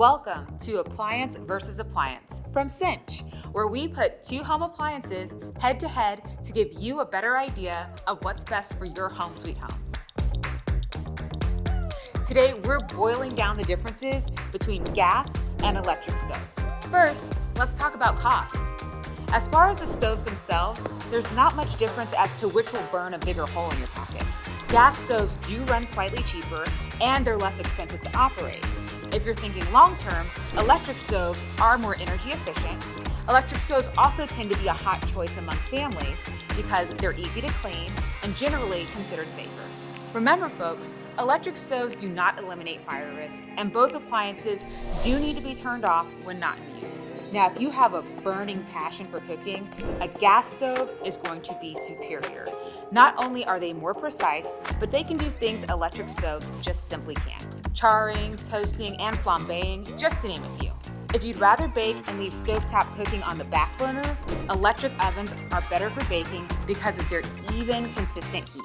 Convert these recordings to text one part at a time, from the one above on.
Welcome to Appliance versus Appliance from Cinch, where we put two home appliances head to head to give you a better idea of what's best for your home sweet home. Today, we're boiling down the differences between gas and electric stoves. First, let's talk about cost. As far as the stoves themselves, there's not much difference as to which will burn a bigger hole in your pocket. Gas stoves do run slightly cheaper and they're less expensive to operate. If you're thinking long term, electric stoves are more energy efficient. Electric stoves also tend to be a hot choice among families because they're easy to clean and generally considered safer. Remember folks, electric stoves do not eliminate fire risk and both appliances do need to be turned off when not in use. Now if you have a burning passion for cooking, a gas stove is going to be superior. Not only are they more precise, but they can do things electric stoves just simply can't charring, toasting, and flambeing, just to name a few. If you'd rather bake and leave stovetop cooking on the back burner, electric ovens are better for baking because of their even, consistent heat.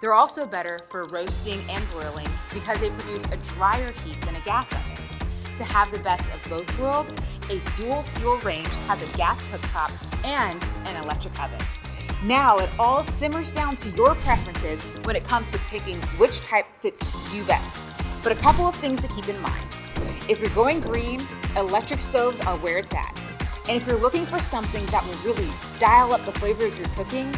They're also better for roasting and broiling because they produce a drier heat than a gas oven. To have the best of both worlds, a dual fuel range has a gas cooktop and an electric oven. Now it all simmers down to your preferences when it comes to picking which type fits you best. But a couple of things to keep in mind. If you're going green, electric stoves are where it's at. And if you're looking for something that will really dial up the flavor of your cooking,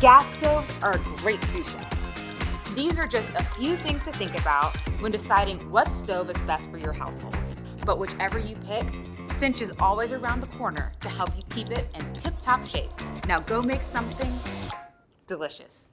gas stoves are a great sous chef. These are just a few things to think about when deciding what stove is best for your household. But whichever you pick, Cinch is always around the corner to help you keep it in tip-top shape. Now go make something delicious.